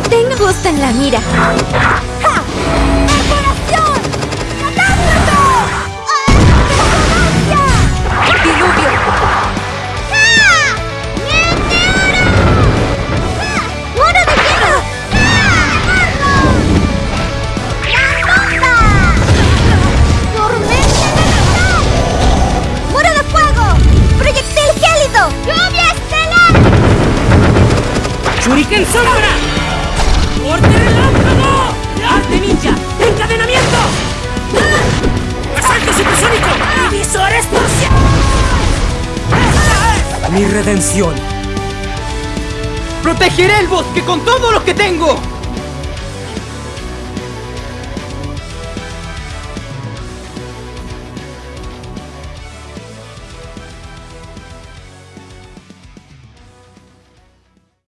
Tengo justo en la mira. ¡Ja! ¡Perforación! ¡Catástrofe! ¡Ah! Diluvio. ¡Ah! ¡Meteoro! ¡Ah! ¡Muro de hielo! ¡La bomba! ¡Tormenta elemental! ¡Muro de fuego! ¡Proyectil gélido! ¡Lluvia estelar! ¡Shuriken sombra! ¡Mi redención! ¡Protegeré el bosque con todo lo que tengo!